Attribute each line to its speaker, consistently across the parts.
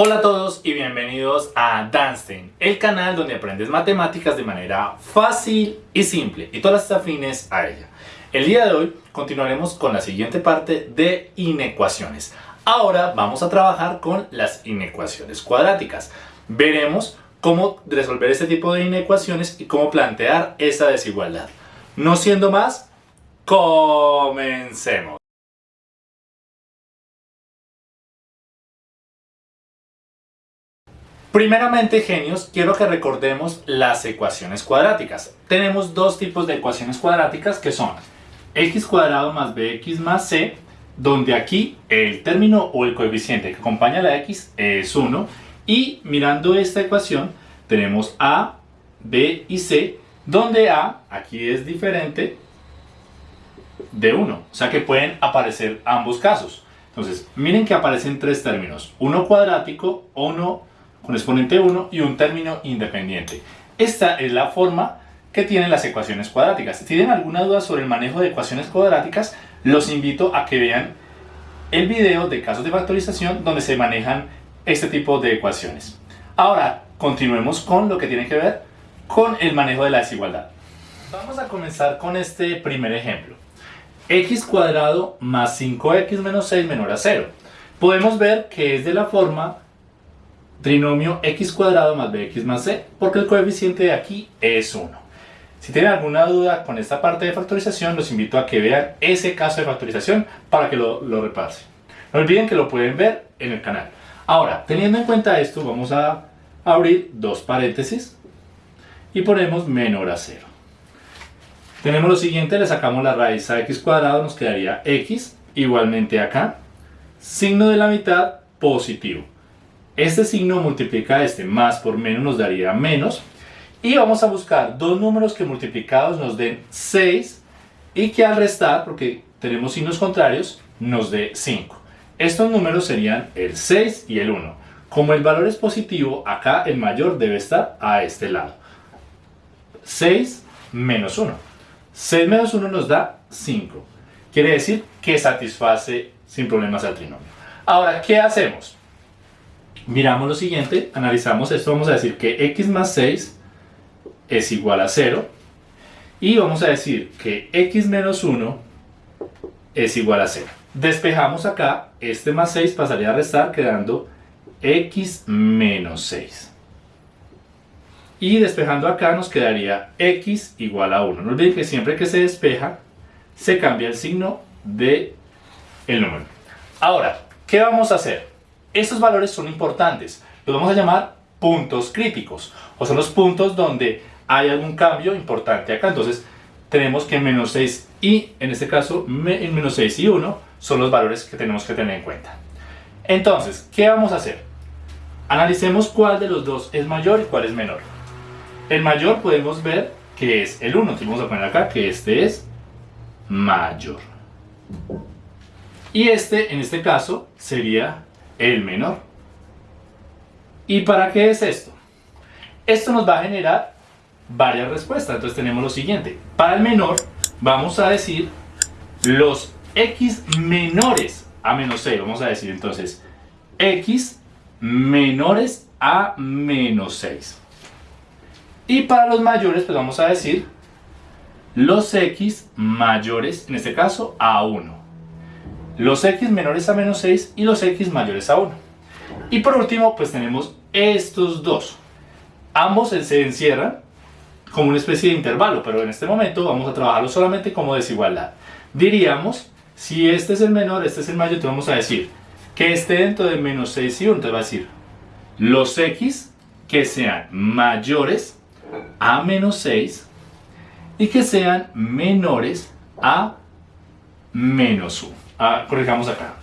Speaker 1: Hola a todos y bienvenidos a Danstein, el canal donde aprendes matemáticas de manera fácil y simple y todas las afines a ella. El día de hoy continuaremos con la siguiente parte de inecuaciones. Ahora vamos a trabajar con las inecuaciones cuadráticas. Veremos cómo resolver este tipo de inecuaciones y cómo plantear esa desigualdad. No siendo más, comencemos. Primeramente, genios, quiero que recordemos las ecuaciones cuadráticas. Tenemos dos tipos de ecuaciones cuadráticas que son x cuadrado más bx más c, donde aquí el término o el coeficiente que acompaña a la x es 1, y mirando esta ecuación tenemos a, b y c, donde a aquí es diferente de 1, o sea que pueden aparecer ambos casos. Entonces, miren que aparecen tres términos, uno cuadrático, uno con exponente 1 y un término independiente. Esta es la forma que tienen las ecuaciones cuadráticas. Si tienen alguna duda sobre el manejo de ecuaciones cuadráticas, los invito a que vean el video de casos de factorización donde se manejan este tipo de ecuaciones. Ahora, continuemos con lo que tiene que ver con el manejo de la desigualdad. Vamos a comenzar con este primer ejemplo. x cuadrado más 5x menos 6 menor a 0. Podemos ver que es de la forma trinomio x cuadrado más bx más c, porque el coeficiente de aquí es 1. Si tienen alguna duda con esta parte de factorización, los invito a que vean ese caso de factorización para que lo, lo repasen. No olviden que lo pueden ver en el canal. Ahora, teniendo en cuenta esto, vamos a abrir dos paréntesis y ponemos menor a 0. Tenemos lo siguiente, le sacamos la raíz a x cuadrado, nos quedaría x, igualmente acá, signo de la mitad positivo. Este signo multiplica este más por menos nos daría menos. Y vamos a buscar dos números que multiplicados nos den 6 y que al restar, porque tenemos signos contrarios, nos dé 5. Estos números serían el 6 y el 1. Como el valor es positivo, acá el mayor debe estar a este lado. 6 menos 1. 6 menos 1 nos da 5. Quiere decir que satisface sin problemas al trinomio. Ahora, ¿qué hacemos? Miramos lo siguiente, analizamos esto, vamos a decir que x más 6 es igual a 0 y vamos a decir que x menos 1 es igual a 0. Despejamos acá, este más 6 pasaría a restar quedando x menos 6. Y despejando acá nos quedaría x igual a 1. No olviden que siempre que se despeja se cambia el signo del el número. Ahora, ¿qué vamos a hacer? Estos valores son importantes, los vamos a llamar puntos críticos, o son los puntos donde hay algún cambio importante acá. Entonces, tenemos que menos 6 y, en este caso, menos 6 y 1 son los valores que tenemos que tener en cuenta. Entonces, ¿qué vamos a hacer? Analicemos cuál de los dos es mayor y cuál es menor. El mayor podemos ver que es el 1, entonces vamos a poner acá que este es mayor. Y este, en este caso, sería el menor. ¿Y para qué es esto? Esto nos va a generar varias respuestas. Entonces tenemos lo siguiente. Para el menor vamos a decir los x menores a menos 6. Vamos a decir entonces x menores a menos 6. Y para los mayores pues vamos a decir los x mayores, en este caso a 1 los x menores a menos 6 y los x mayores a 1. Y por último, pues tenemos estos dos. Ambos se encierran como una especie de intervalo, pero en este momento vamos a trabajarlo solamente como desigualdad. Diríamos, si este es el menor, este es el mayor, entonces vamos a decir que esté dentro de menos 6 y 1, entonces va a decir los x que sean mayores a menos 6 y que sean menores a menos 1 corrijamos acá.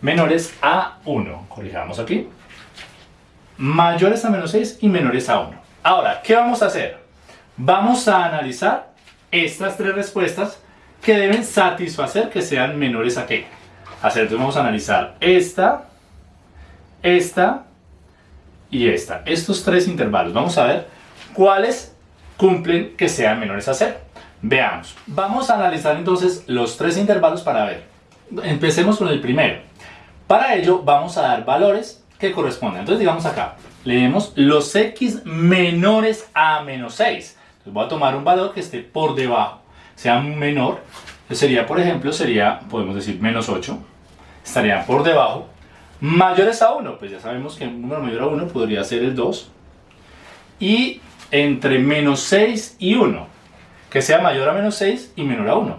Speaker 1: Menores a 1, corrijamos aquí. Mayores a menos 6 y menores a 1. Ahora, ¿qué vamos a hacer? Vamos a analizar estas tres respuestas que deben satisfacer que sean menores a qué. Hacer, entonces vamos a analizar esta, esta y esta. Estos tres intervalos. Vamos a ver cuáles cumplen que sean menores a 0. Veamos. Vamos a analizar entonces los tres intervalos para ver Empecemos con el primero. Para ello vamos a dar valores que corresponde. Entonces digamos acá, leemos los x menores a menos 6. Entonces voy a tomar un valor que esté por debajo, sea menor. Sería, por ejemplo, sería, podemos decir, menos 8. Estarían por debajo. Mayores a 1, pues ya sabemos que un número mayor a 1 podría ser el 2. Y entre menos 6 y 1, que sea mayor a menos 6 y menor a 1.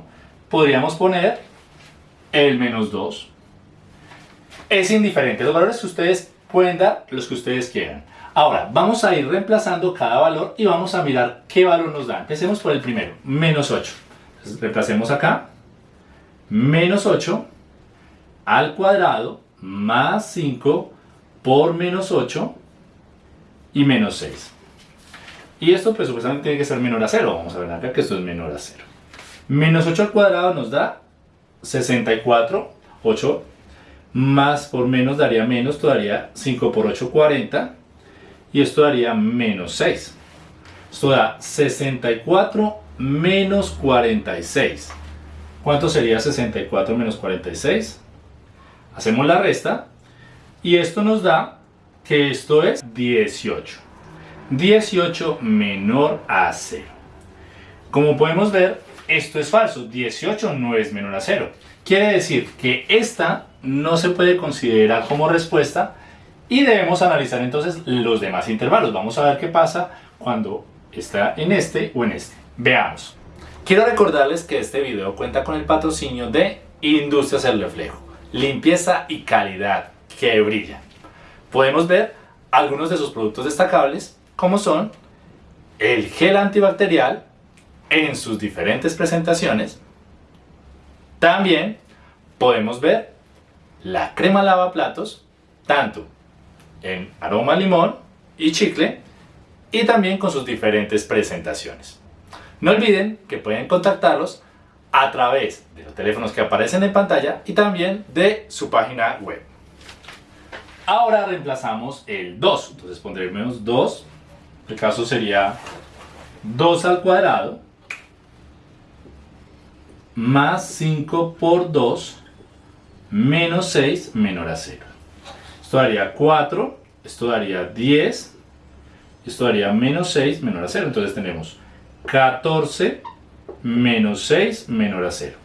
Speaker 1: Podríamos poner el menos 2. Es indiferente, los valores que ustedes pueden dar, los que ustedes quieran. Ahora, vamos a ir reemplazando cada valor y vamos a mirar qué valor nos da. Empecemos por el primero, menos 8. Entonces, reemplacemos acá, menos 8 al cuadrado más 5 por menos 8 y menos 6. Y esto pues supuestamente tiene que ser menor a 0. Vamos a ver acá que esto es menor a 0. Menos 8 al cuadrado nos da 64. 8 más por menos daría menos, esto daría 5 por 8, 40. Y esto daría menos 6. Esto da 64 menos 46. ¿Cuánto sería 64 menos 46? Hacemos la resta. Y esto nos da que esto es 18. 18 menor a 0. Como podemos ver, esto es falso. 18 no es menor a 0. Quiere decir que esta no se puede considerar como respuesta y debemos analizar entonces los demás intervalos. Vamos a ver qué pasa cuando está en este o en este. Veamos. Quiero recordarles que este video cuenta con el patrocinio de Industrias El Reflejo. Limpieza y calidad que brilla. Podemos ver algunos de sus productos destacables como son el gel antibacterial en sus diferentes presentaciones. También podemos ver la crema lavaplatos, tanto en aroma limón y chicle, y también con sus diferentes presentaciones. No olviden que pueden contactarlos a través de los teléfonos que aparecen en pantalla y también de su página web. Ahora reemplazamos el 2, entonces pondremos 2 el caso sería 2 al cuadrado más 5 por 2 menos 6 menor a 0. Esto daría 4, esto daría 10, esto daría menos 6 menor a 0. Entonces tenemos 14 menos 6 menor a 0.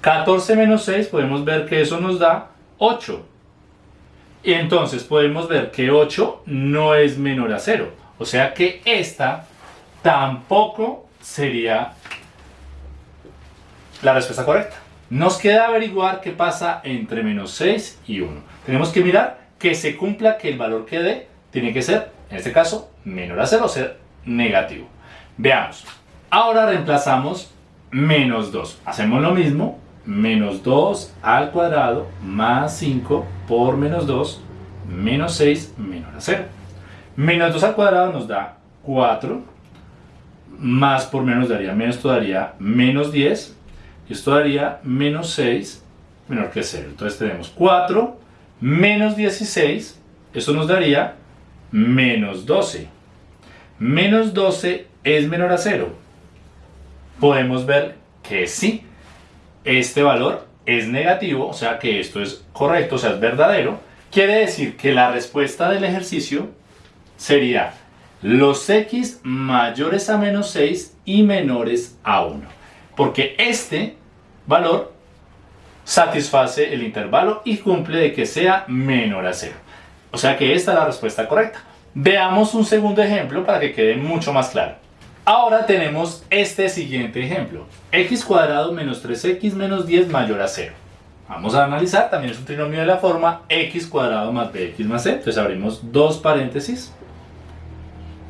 Speaker 1: 14 menos 6 podemos ver que eso nos da 8. Y entonces podemos ver que 8 no es menor a 0. O sea que esta tampoco sería la respuesta correcta. Nos queda averiguar qué pasa entre menos 6 y 1. Tenemos que mirar que se cumpla que el valor que dé tiene que ser, en este caso, menor a 0 o ser negativo. Veamos. Ahora reemplazamos menos 2. Hacemos lo mismo. Menos 2 al cuadrado más 5 por menos 2 menos 6 menor a 0. Menos 2 al cuadrado nos da 4. Más por menos daría menos, esto daría menos 10. Y esto daría menos 6 menor que 0. Entonces tenemos 4 menos 16. Eso nos daría menos 12. Menos 12 es menor a 0. Podemos ver que sí. Este valor es negativo, o sea que esto es correcto, o sea es verdadero. Quiere decir que la respuesta del ejercicio sería los x mayores a menos 6 y menores a 1. Porque este valor satisface el intervalo y cumple de que sea menor a 0. O sea que esta es la respuesta correcta. Veamos un segundo ejemplo para que quede mucho más claro. Ahora tenemos este siguiente ejemplo. x cuadrado menos 3x menos 10 mayor a 0. Vamos a analizar, también es un trinomio de la forma x cuadrado más bx más c. Entonces abrimos dos paréntesis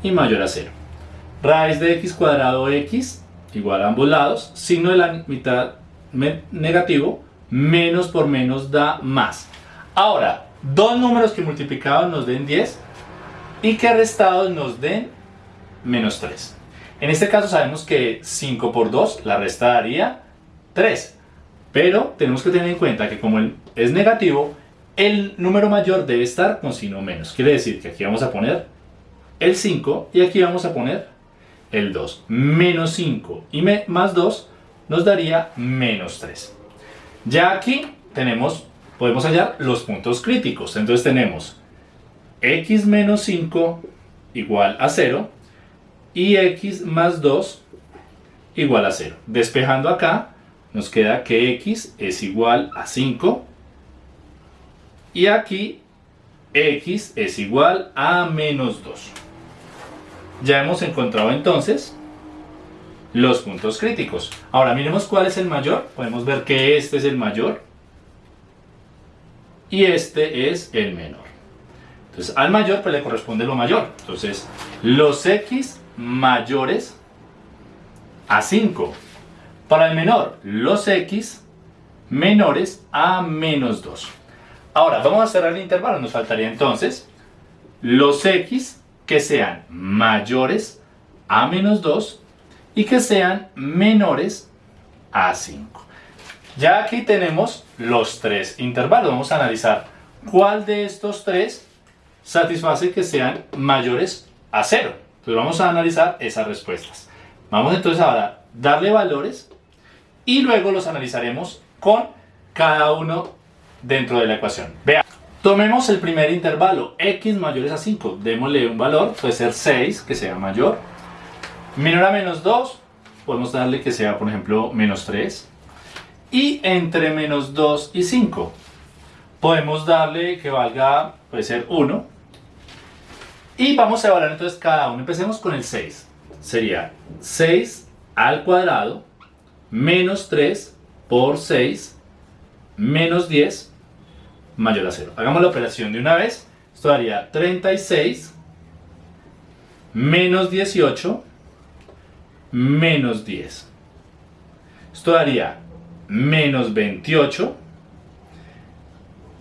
Speaker 1: y mayor a 0. Raíz de x cuadrado x igual a ambos lados, signo de la mitad negativo, menos por menos da más. Ahora, dos números que multiplicados nos den 10 y que restados nos den menos 3. En este caso sabemos que 5 por 2, la resta daría 3. Pero tenemos que tener en cuenta que como es negativo, el número mayor debe estar con signo menos. Quiere decir que aquí vamos a poner el 5 y aquí vamos a poner el 2. Menos 5 y más 2 nos daría menos 3. Ya aquí tenemos, podemos hallar los puntos críticos. Entonces tenemos x menos 5 igual a 0 y x más 2 igual a 0. Despejando acá, nos queda que x es igual a 5 y aquí x es igual a menos 2. Ya hemos encontrado entonces los puntos críticos. Ahora miremos cuál es el mayor. Podemos ver que este es el mayor y este es el menor. Entonces al mayor pues le corresponde lo mayor. Entonces los x mayores a 5. Para el menor, los x menores a menos 2. Ahora vamos a cerrar el intervalo. Nos faltaría entonces los x que sean mayores a menos 2 y que sean menores a 5. Ya aquí tenemos los tres intervalos. Vamos a analizar cuál de estos tres satisface que sean mayores a 0. Entonces vamos a analizar esas respuestas. Vamos entonces ahora a darle valores y luego los analizaremos con cada uno dentro de la ecuación. Vean. Tomemos el primer intervalo, x mayores a 5. Démosle un valor, puede ser 6, que sea mayor. Menor a menos 2, podemos darle que sea, por ejemplo, menos 3 y entre menos 2 y 5. Podemos darle que valga, puede ser 1. Y vamos a evaluar entonces cada uno. Empecemos con el 6. Sería 6 al cuadrado menos 3 por 6 menos 10 mayor a 0. Hagamos la operación de una vez. Esto daría 36 menos 18 menos 10. Esto daría menos 28,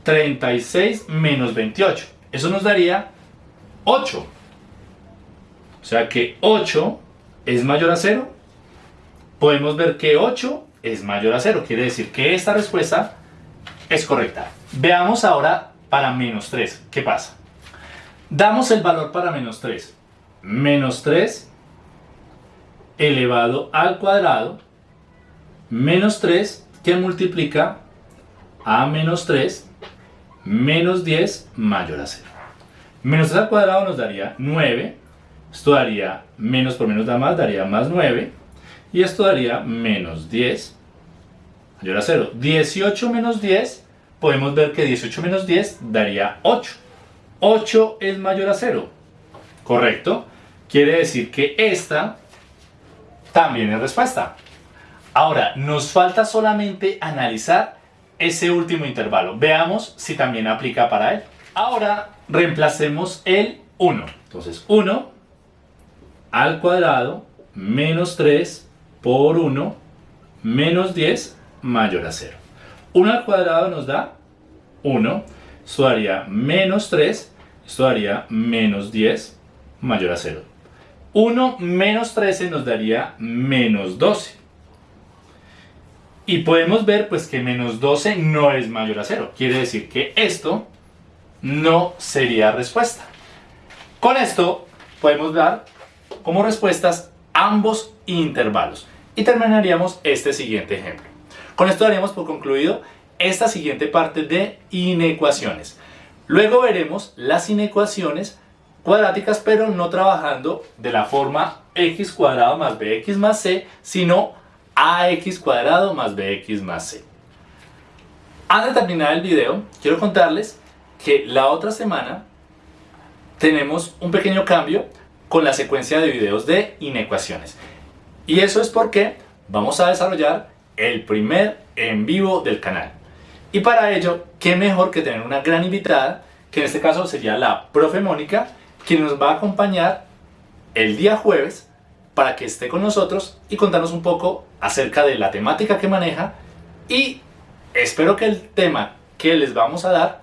Speaker 1: 36 menos 28. Eso nos daría 8. O sea que 8 es mayor a 0. Podemos ver que 8 es mayor a 0. Quiere decir que esta respuesta es correcta. Veamos ahora para menos 3. ¿Qué pasa? Damos el valor para menos 3. Menos 3 elevado al cuadrado menos 3 que multiplica a menos 3 menos 10 mayor a 0. Menos 3 al cuadrado nos daría 9. Esto daría menos por menos da más, daría más 9. Y esto daría menos 10 mayor a 0. 18 menos 10, podemos ver que 18 menos 10 daría 8. 8 es mayor a 0. ¿Correcto? Quiere decir que esta también es respuesta. Ahora, nos falta solamente analizar ese último intervalo. Veamos si también aplica para él. Ahora, reemplacemos el 1. Entonces, 1 al cuadrado menos 3 por 1 menos 10 mayor a 0. 1 al cuadrado nos da 1. Esto daría menos 3. Esto daría menos 10 mayor a 0. 1 menos 13 nos daría menos 12. Y podemos ver pues que menos 12 no es mayor a 0. Quiere decir que esto no sería respuesta. Con esto podemos dar como respuestas ambos intervalos. Y terminaríamos este siguiente ejemplo. Con esto daríamos por concluido esta siguiente parte de inecuaciones. Luego veremos las inecuaciones cuadráticas, pero no trabajando de la forma x cuadrado más bx más c, sino ax cuadrado más bx más c. Antes de terminar el video, quiero contarles que la otra semana tenemos un pequeño cambio con la secuencia de videos de inecuaciones. Y eso es porque vamos a desarrollar el primer en vivo del canal. Y para ello, qué mejor que tener una gran invitada, que en este caso sería la profe Mónica, quien nos va a acompañar el día jueves para que esté con nosotros y contarnos un poco acerca de la temática que maneja y espero que el tema que les vamos a dar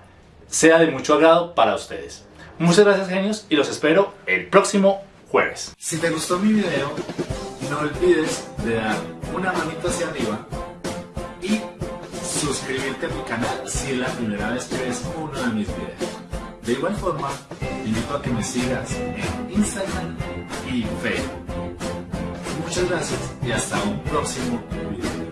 Speaker 1: sea de mucho agrado para ustedes. Muchas gracias genios y los espero el próximo jueves.
Speaker 2: Si te gustó mi video, no olvides de dar una manito hacia arriba y suscribirte a mi canal si es la primera vez que ves uno de mis videos. De igual forma, invito a que me sigas en Instagram y Facebook. Muchas gracias y hasta un próximo video.